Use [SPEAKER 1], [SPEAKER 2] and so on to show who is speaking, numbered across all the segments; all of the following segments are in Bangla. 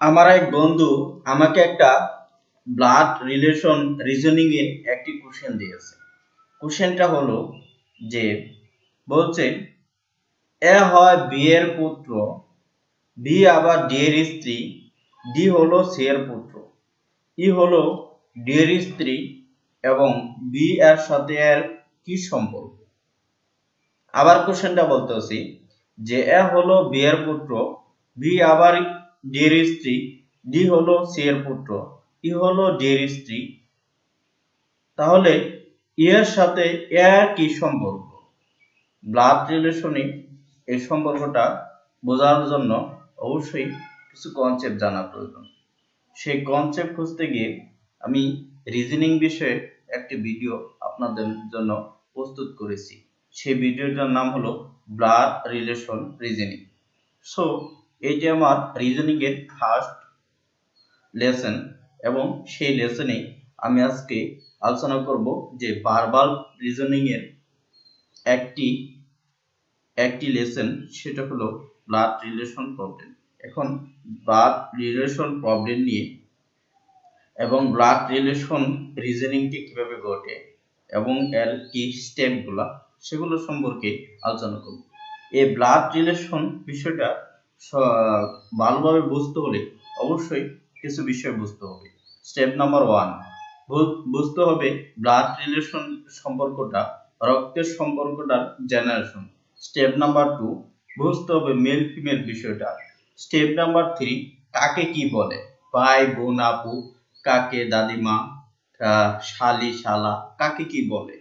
[SPEAKER 1] আমার এক বন্ধু আমাকে একটা ব্লাড রিলেশন রিজনিং এর একটি কোশ্চেন দিয়েছে। কোশ্চেনটা হলো যে, বলছে, এ হয় বি এর পুত্র, বি আবার ডি এর স্ত্রী ডি হলো সি এর পুত্র। ই হলো ডি এর স্ত্রী এবং বি এর সাথে এর কি সম্পর্ক? আবার কোশ্চেনটা বলতেছি যে, এ হলো বি এর পুত্র বি আবার ডি এর স্ত্রী ডি হলো সি এর পুত্র ই হলো ডি এর স্ত্রী। তাহলে ই এর সাথে এর কি সম্পর্ক? ব্লাড রিলেশনে এই সম্পর্কটা বোঝার জন্য অবশ্যই কিছু কনসেপ্ট জানা প্রয়োজন। সেই কনসেপ্ট খুঁজতে গিয়ে আমি রিজনিং বিষয়ে একটি ভিডিও আপনাদের জন্য প্রস্তুত করেছি। সেই ভিডিওটার নাম হলো ব্লাড রিলেশন রিজনিং সো এটি আমার রিজনিং এর ফার্স্ট লেসন এবং সেই লেসনে আমি আজকে আলোচনা করব যে ভার্বাল রিজনিং এর একটি একটি লেসন সেটা হলো ব্লাড রিলেশন প্রবলেম এখন ব্লাড রিলেশন প্রবলেম নিয়ে এবং ব্লাড রিলেশন রিজনিংটি কীভাবে ঘটে এবং এর কি স্টেপগুলা সেগুলো সম্পর্কে আলোচনা করব। এই ব্লাড রিলেশন বিষয়টা ভালোভাবে বুঝতে হলে অবশ্যই কিছু বিষয় বুঝতে হবে। স্টেপ নাম্বার ওয়ান বুঝতে হবে ব্লাড রিলেশন সম্পর্কটা, রক্তের সম্পর্কটার জেনারেশন স্টেপ নাম্বার টু বুঝতে হবে মেল ফিমেল বিষয়টা। স্টেপ নাম্বার থ্রি কাকে কি বলে? ভাই, বোন, আপু, কাকে দাদিমা শালি, শালা, কাকে কি বলে?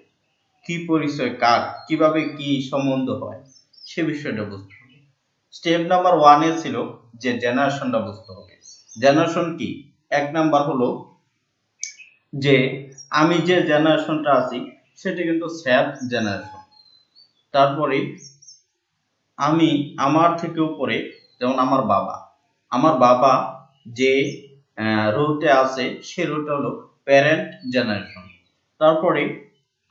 [SPEAKER 1] কি পরিচয়, কার, কীভাবে কি সম্বন্ধ হয়? সে বিষয়টা বুঝতে স্টেপ নাম্বার ওয়ানে ছিল যে জেনারেশনটা বুঝতে হবে। জেনারেশন কি? এক নাম্বার হলো যে আমি যে জেনারেশনটা আছি, সেটা কিন্তু স্যাড জেনারেশন তারপরে আমি আমার থেকে উপরে, যেমন আমার বাবা। আমার বাবা যে রোতে আছে, সে রোটা হলো প্যারেন্ট জেনারেশন তারপরে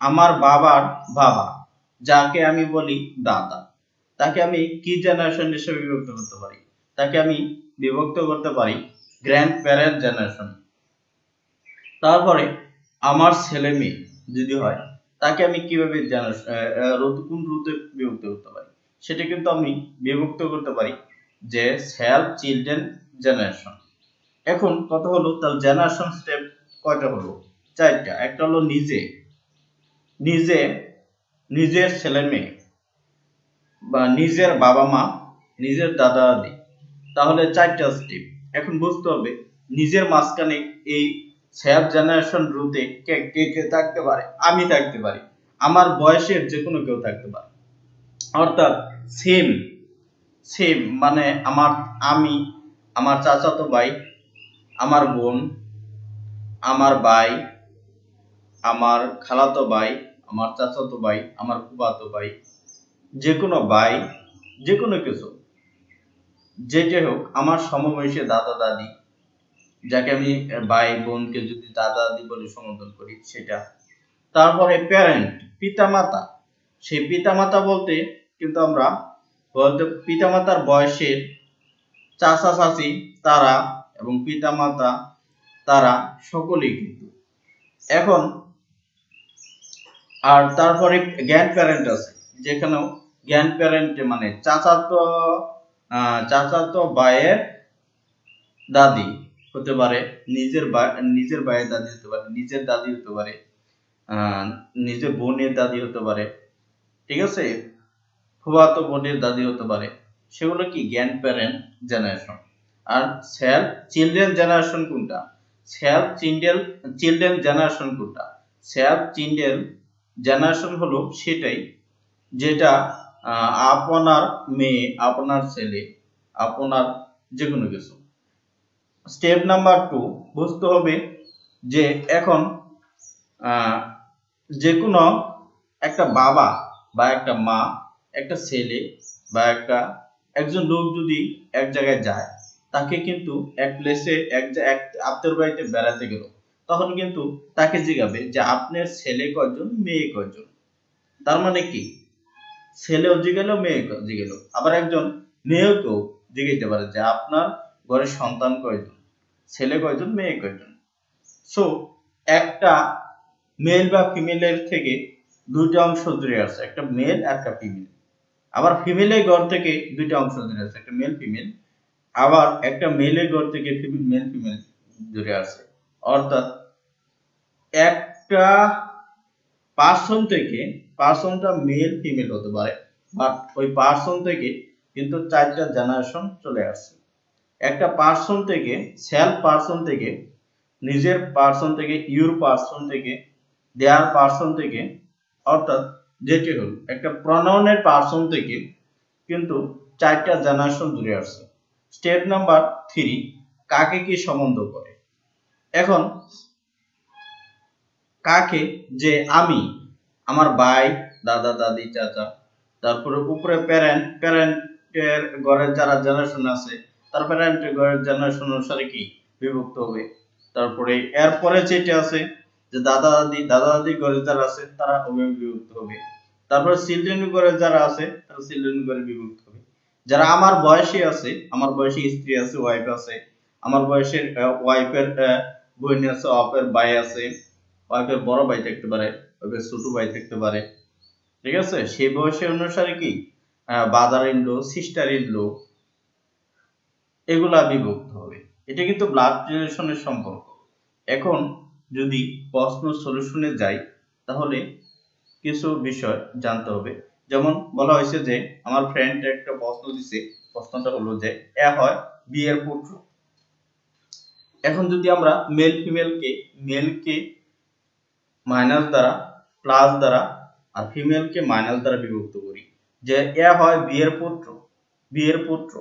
[SPEAKER 1] আমার বাবার বাবা, যাকে আমি বলি দাদা। তাকে আমি কি জেনারেশন হিসেবে বিভক্ত করতে পারি? তাকে আমি বিভক্ত করতে পারি গ্র্যান্ড প্যারেন্ট জেনারেশন তারপরে আমার ছেলে মেয়ে যদি হয়, তাকে আমি কীভাবে জেনারেশন কোন রুতে বিভক্ত করতে পারি? সেটা কিন্তু আমি বিভক্ত করতে পারি যে সেলফ চিলড্রেন জেনারেশন এখন কথা হলো তার জেনারেশন স্টেপ কয়টা হলো? চারটা। একটা হলো নিজে। নিজে, নিজের ছেলে মেয়ে। বা নিজের বাবা মা, নিজের দাদা দাদি তাহলে চারটা স্টেপ এখন বুঝতে হবে, নিজের মাঝখানে এই সেলফ জেনারেশন রুতে কে কে কে থাকতে পারে? আমি থাকতে পারি। আমার বয়সের যে কোনো কেউ থাকতে পারে। অর্থাৎ সেম সেম মানে আমার, আমি, আমার চাচাতো ভাই, আমার বোন, আমার ভাই, আমার খালাতো ভাই, আমার চাচাতো ভাই, আমার ফুফাতো ভাই যে কোনো ভাই যে কোনো কিছু যেটা হোক, আমার সমবয়সী দাদা দাদি, যাকে আমি ভাই, বোনকে যদি দাদা দাদি বলে সম্বোধন করি, সেটা। তারপরে প্যারেন্ট পিতামাতা। সেই পিতামাতা বলতে কিন্তু আমরা বলতে, পিতামাতার বয়সের চাচা চাচি তারা এবং পিতামাতা তারা সকলেই কিন্তু। এখন আর তারপরে গ্র্যান্ড প্যারেন্ট আছে, যেখানেও গ্র্যান্ড প্যারেন্ট মানে চাচাতো চাচাতো বায়ের দাদি হতে পারে, নিজের নিজের ভাইয়ের দাদি হতে পারে, নিজের দাদি হতে পারে নিজের বোনের দাদি হতে পারে, ঠিক আছে? ফুফাতো বোনের দাদি হতে পারে, সেগুলো কি? গ্র্যান্ড প্যারেন্ট জেনারেশন আর সেলফ চিলড্রেন জেনারেশন কোনটা? সেলফ চিলড্রেন চিলড্রেন জেনারেশন কোনটা? সেলফ চিলড্রেন জেনারেশন হলো সেটাই, যেটা আপনার মেয়ে, আপনার ছেলে, আপনার যে কোনো কিছু। স্টেপ নাম্বার টু বুঝতে হবে যে এখন যে কোনো একটা বাবা বা একটা মা, একটা ছেলে বা একটা, একজন লোক যদি এক জায়গায় যায়, তাকে কিন্তু এক প্লেসে এক এক বাড়িতে বেড়াতে গেল, তখন কিন্তু তাকে জিজ্ঞাবে যে আপনার ছেলে কয়জন, মেয়ে কয়জন? তার মানে কি? ছেলেও জিগেলো, মেয়ে জিগেলো। আবার একজন মেয়েকেও জিজ্ঞাসতে পারে যে আপনার ঘরে সন্তান কয়জন? ছেলে কয়জন, মেয়ে কয়জন? সো একটা মেল বা ফিমেলের থেকে দুইটা অংশ জুড়ে আছে, একটা মেল আর একটা ফিমেল আবার ফিমেলের ঘর থেকে দুইটা অংশ জুড়ে আছে, একটা মেল ফিমেল আবার একটা মেলের ঘর থেকে ফিমেল মেল ফিমেল জুড়ে আছে। অর্থাৎ একটা পার্সন থেকে পার্সনটা মেল, ফিমেল হতে পারে, বাট ওই পার্সন থেকে কিন্তু চারটা জেনারেশন চলে আসছে। একটা পার্সন থেকে সেলফ পার্সন থেকে, নিজের পার্সন থেকে, ইউর পার্সন থেকে, দেয়ার পার্সন থেকে, অর্থাৎ যেটি হল, একটা প্রনাউনের পার্সন থেকে কিন্তু চারটা জেনারেশন জুড়ে আসছে। স্টেপ নাম্বার থ্রি, কাকে কি সম্বন্ধ করে? এখন, কাকে যে আমি আমার ভাই, দাদা, দাদি, চাচা, তারপরে উপরে প্যারেন্ট প্যারেন্টের ঘরের যারা জেনারেশন আছে, তার প্যারেন্টের ঘরের জেনারেশন অনুসারে কি? বিভক্ত হবে। তারপরে এরপরে যেটা আছে, যে দাদা, দাদি দাদা, দাদি ঘরে যারা আছে, তারা বিভক্ত হবে। তারপরে চিলড্রেন ঘরে যারা আছে, তারা চিলড্রেন ঘরে বিভক্ত হবে। যারা আমার বয়সী আছে, আমার বয়সী স্ত্রী আছে ওয়াইফ আছে, আমার বয়সের ওয়াইফের বোন আছে ওয়াইফের ভাই আছে ওয়াইফের বড় ভাই থাকতে পারে ওয়াইফের ছোট ভাই থাকতে পারে। ঠিক আছে? সেই বয়সের অনুসারে কি? Brother in law sister in law এগুলা বিভক্ত হবে। এটা কিন্তু ব্লাড রিলেশনের সম্পর্ক। এখন যদি প্রশ্ন সলিউশনে যাই, তাহলে কিছু বিষয় জানতে হবে। যেমন বলা হয়েছে যে, আমার ফ্রেন্ড একটা প্রশ্ন দিছে। প্রশ্নটা হলো যে, এ হয় বি এর পুত্র। এখন যদি আমরা মেল ফিমেলকে মেলকে মাইনাস দ্বারা প্লাস দ্বারা আর ফিমেলকে মাইনাস দ্বারা বিভক্ত করি। যে এ হয় বি এর পুত্র বি এর পুত্র।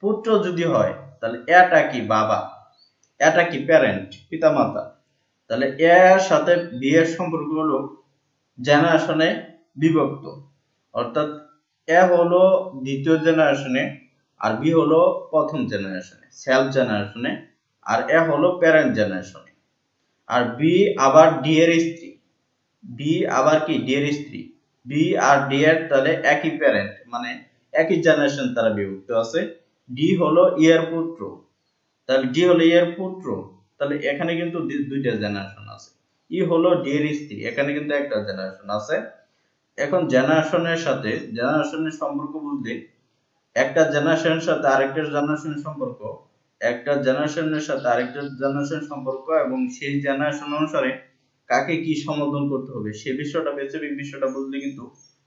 [SPEAKER 1] পুত্র যদি হয়, তাহলে এটা কি বাবা? এটা কি প্যারেন্ট পিতামাতা? তাহলে এর সাথে বিয়ের সম্পর্ক হলো জেনারেশনে বিভক্ত। অর্থাৎ এ হলো দ্বিতীয় জেনারেশনে আর বি হলো প্রথম জেনারেশনে সেলফ জেনারেশনে আর এ হলো প্যারেন্ট জেনারেশনে আর বি আবার ডি এর স্ত্রী। বি আবার কি? ডি এর স্ত্রী। বি আর ডি এর তাহলে একই প্যারেন্ট মানে একই জেনারেশন তারা বিভক্ত আছে। ডি হলো ইয়ার পুত্র। তাহলে ডি হলো ইয়ার পুত্র। তাহলে এখানে কিন্তু দুইটা জেনারেশন আছে। ই হলো ডি এর স্ত্রী, এখানে কিন্তু একটা জেনারেশন আছে। এখন জেনারেশনের সাথে জেনারেশনের সম্পর্ক বলতে একটা জেনারেশনের সাথে আরেকটা জেনারেশনের সম্পর্ক, একটা জেনারেশনের সাথে আরেকটা জেনারেশন সম্পর্ক এবং সেই জেনারেশন অনুসারে কাকে কি সম্বোধন করতে হবে, সে বিষয়টা বেসিক বিষয়টা বুঝলে কিন্তু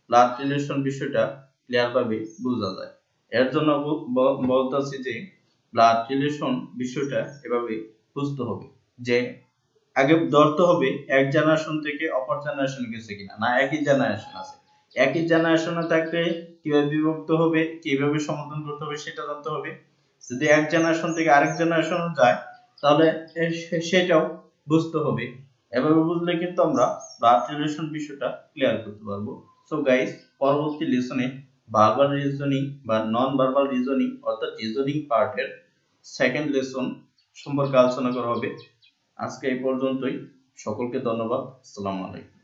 [SPEAKER 1] ব্লাড রিলেশন বিষয়টা ক্লিয়ার ভাবে বোঝা যায়। এর জন্য বলতেছি যে ব্লাড রিলেশন বিষয়টা এভাবে বুঝতে হবে যে আগে ধরতে হবে এক জেনারেশন থেকে অপর জেনারেশন গেছে কিনা, না একই জেনারেশন আছে। একই জেনারেশনে থাকলে কীভাবে বিভক্ত হবে, কীভাবে সমাধান করতে হবে সেটা জানতে হবে। যদি এক জেনারেশন থেকে আরেক জেনারেশন যায়, তাহলে সেটাও বুঝতে হবে এভাবে বুঝলে কিন্তু আমরা ব্লাড রিলেশন বিষয়টা ক্লিয়ার করতে পারব। সো গাইস পরবর্তী লেসনে ভার্বাল রিজনিং বা নন ভার্বাল রিজনিং অর্থাৎ রিজনিং পার্টের সেকেন্ড লেসন সম্পর্কে আলোচনা করা হবে। আজকে এই পর্যন্তই। সকলকে ধন্যবাদ। আসসালামু আলাইকুম।